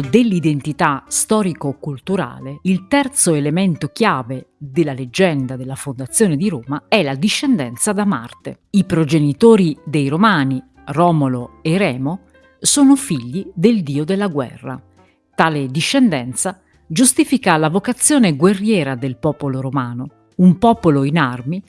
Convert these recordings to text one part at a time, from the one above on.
dell'identità storico-culturale, il terzo elemento chiave della leggenda della fondazione di Roma è la discendenza da Marte. I progenitori dei Romani, Romolo e Remo, sono figli del dio della guerra. Tale discendenza giustifica la vocazione guerriera del popolo romano, un popolo in armi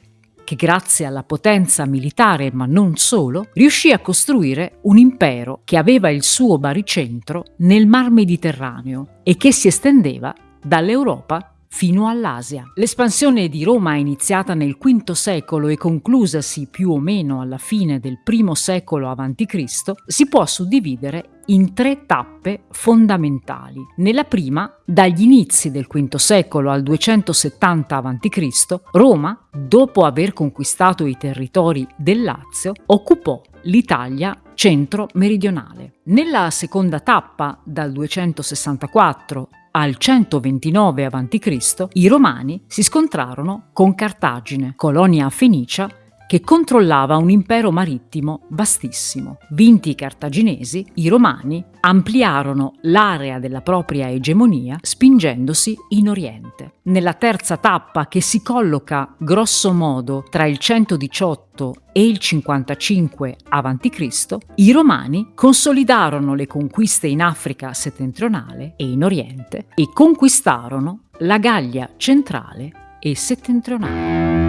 che grazie alla potenza militare, ma non solo, riuscì a costruire un impero che aveva il suo baricentro nel Mar Mediterraneo e che si estendeva dall'Europa fino all'Asia. L'espansione di Roma iniziata nel V secolo e conclusasi più o meno alla fine del I secolo a.C. si può suddividere in tre tappe fondamentali. Nella prima, dagli inizi del V secolo al 270 a.C., Roma, dopo aver conquistato i territori del Lazio, occupò l'Italia centro-meridionale. Nella seconda tappa, dal 264 al 129 a.C., i Romani si scontrarono con Cartagine, colonia fenicia che controllava un impero marittimo vastissimo. Vinti i cartaginesi, i romani ampliarono l'area della propria egemonia spingendosi in Oriente. Nella terza tappa, che si colloca grosso modo tra il 118 e il 55 a.C., i Romani consolidarono le conquiste in Africa settentrionale e in Oriente e conquistarono la Gallia centrale e settentrionale.